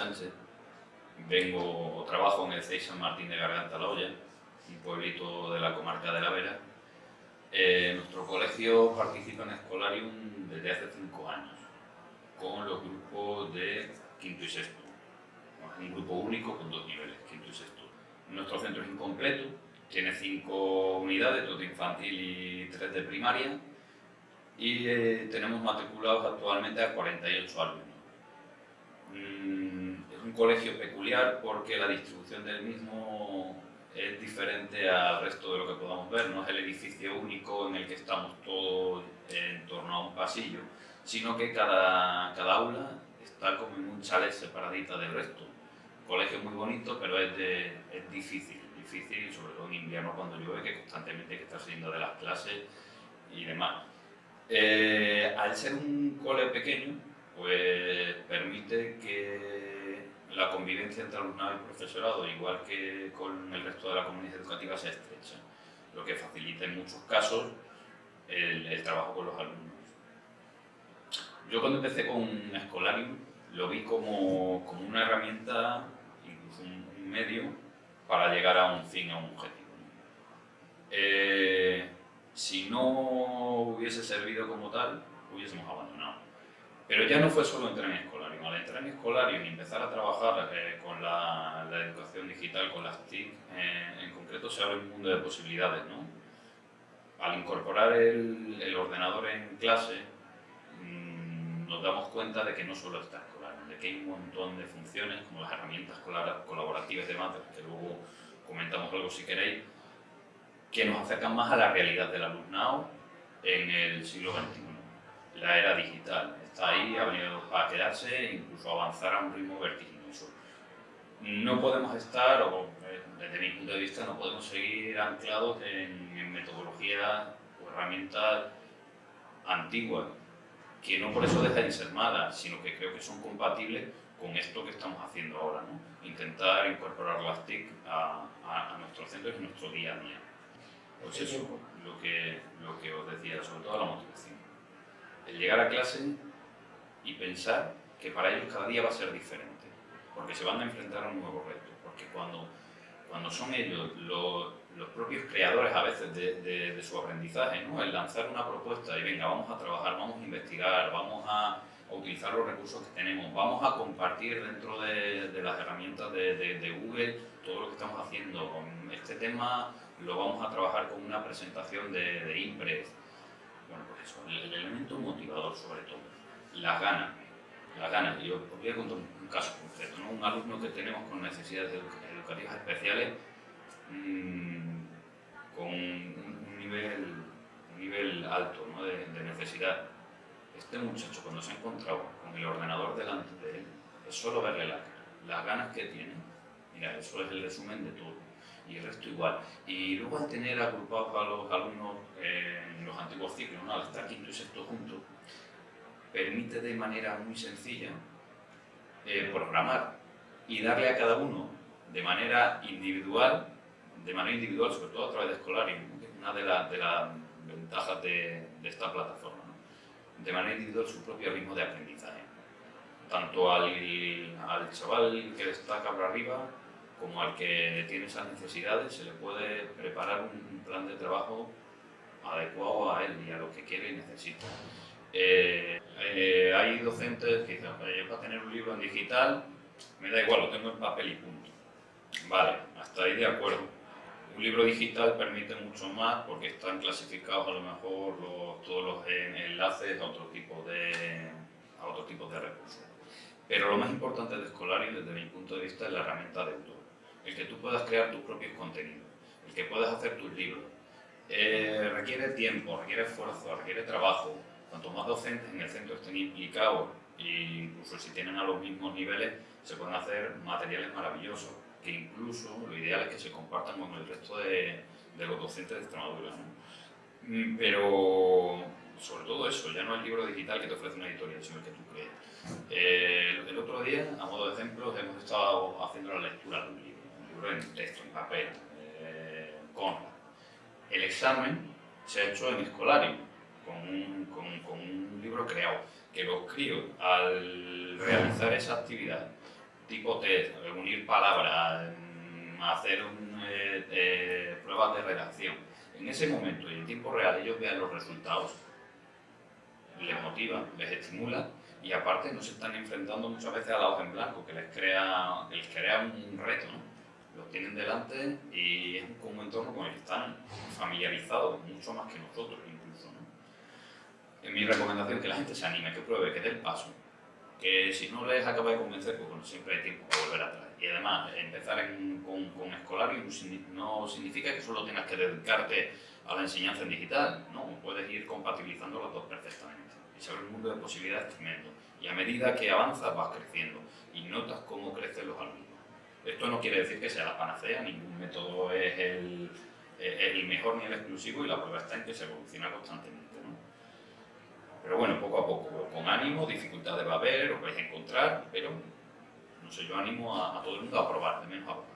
Sánchez, vengo o trabajo en el CEI San Martín de Garganta La Olla, un pueblito de la comarca de La Vera. Eh, nuestro colegio participa en Escolarium desde hace cinco años, con los grupos de quinto y sexto. un grupo único con dos niveles, quinto y sexto. Nuestro centro es incompleto, tiene cinco unidades, dos de infantil y tres de primaria, y eh, tenemos matriculados actualmente a 48 alumnos. Mm, un colegio peculiar porque la distribución del mismo es diferente al resto de lo que podamos ver, no es el edificio único en el que estamos todos en torno a un pasillo, sino que cada, cada aula está como en un chalet separadita del resto. colegio muy bonito, pero es, es difícil, difícil, sobre todo en invierno cuando llueve, que constantemente hay que estar saliendo de las clases y demás. Eh, al ser un cole pequeño, pues permite que la convivencia entre alumnado y profesorado, igual que con el resto de la comunidad educativa, sea estrecha, lo que facilita en muchos casos el, trabajo con los alumnos. Yo cuando empecé con Escolarium lo vi como, como una herramienta, incluso un, medio, para llegar a un fin, a un objetivo. Eh, si no hubiese servido como tal, hubiésemos abandonado. Pero ya no fue solo entrar en Escolarium. Al entrar en Escolarium y empezar a trabajar eh, con la, educación digital, con las TIC, eh, en concreto se abre un mundo de posibilidades. ¿no? Al incorporar el, ordenador en clase, mm, nos damos cuenta de que no solo está Escolarium, de que hay un montón de funciones, como las herramientas colaborativas de Matter, que luego comentamos algo si queréis, que nos acercan más a la realidad del alumnado en el siglo XXI. La era digital está ahí, ha venido para quedarse e incluso avanzar a un ritmo vertiginoso. No podemos estar, o eh, desde mi punto de vista, no podemos seguir anclados en, metodologías o herramientas antiguas, que no por eso dejan de ser malas, sino que creo que son compatibles con esto que estamos haciendo ahora, ¿no? intentar incorporar las TIC a, a, a nuestros centros y a nuestro día a día. Pues eso, lo que, lo que os decía, sobre todo la motivación. El llegar a clase y pensar que para ellos cada día va a ser diferente, porque se van a enfrentar a un nuevo reto, porque cuando, cuando son ellos los, los propios creadores a veces de, de, su aprendizaje, ¿no? el lanzar una propuesta y venga, vamos a trabajar, vamos a investigar, vamos a, utilizar los recursos que tenemos, vamos a compartir dentro de, de las herramientas de, Google todo lo que estamos haciendo. Este tema lo vamos a trabajar con una presentación de, de Impress. Bueno, pues eso, el, elemento motivador sobre todo, las ganas, las ganas. Yo os voy a contar un, caso concreto, ¿no? un alumno que tenemos con necesidades educativas especiales mmm, con un nivel, un nivel alto ¿no? de, de necesidad. Este muchacho cuando se ha encontrado con el ordenador delante de él, es solo verle la las ganas que tiene, mira, eso es el resumen de todo y el resto igual. Y luego al tener agrupados a los alumnos en los antiguos ciclos, ¿no? estar quinto y sexto juntos, permite de manera muy sencilla eh, programar y darle a cada uno de manera individual, de manera individual, sobre todo a través de Escolarium, que es una de, las ventajas de, esta plataforma, de manera individual su propio ritmo de aprendizaje. Tanto al, al chaval que destaca por arriba, como al que tiene esas necesidades, se le puede preparar un plan de trabajo adecuado a él y a lo que quiere y necesita. Eh, eh, hay docentes que dicen, yo para tener un libro en digital, me da igual, lo tengo en papel y punto. Vale, hasta ahí de acuerdo. Un libro digital permite mucho más porque están clasificados a lo mejor todos los enlaces a otro tipo de, a otro tipo de recursos. Pero lo más importante de Escolari, desde mi punto de vista, es la herramienta de autor el que tú puedas crear tus propios contenidos, el que puedas hacer tus libros. Eh, requiere tiempo, requiere esfuerzo, requiere trabajo. Cuanto más docentes en el centro estén implicados, e incluso si tienen a los mismos niveles, se pueden hacer materiales maravillosos, que incluso lo ideal es que se compartan con el resto de, los docentes de Extremadura. Mm, pero sobre todo eso, ya no el libro digital que te ofrece una editorial, sino el que tú crees. Eh, el otro día, a modo de ejemplo, hemos estado haciendo la lectura de un libro en texto, en papel, eh, con el examen se ha hecho en escolario, con un, con, un libro creado, que los críos al realizar esa actividad tipo test, unir palabras, mm, hacer eh, eh, pruebas de redacción. En ese momento y en tiempo real ellos vean los resultados, les motiva, les estimula y aparte no se están enfrentando muchas veces a la hoja en blanco, que les crea, les crea un reto. ¿no? Los tienen delante y es un entorno con el que están familiarizados, mucho más que nosotros Es mi recomendación que la gente se anime, que pruebe, que dé el paso. Que si no les acaba de convencer, pues bueno, siempre hay tiempo para volver atrás. Y además, empezar con, con escolario no significa que solo tengas que dedicarte a la enseñanza en digital, no, puedes ir compatibilizando las dos perfectamente y se un mundo de posibilidades tremendo. Y a medida que avanzas vas creciendo y notas cómo crecen los alumnos. Esto no quiere decir que sea la panacea, ningún método es el, el mejor ni el exclusivo y la prueba está en que se evoluciona constantemente. ¿no? Pero bueno, poco a poco, con ánimo, dificultades va a haber, os vais a encontrar, pero no sé, yo animo a, a todo el mundo a probar, de menos a probar.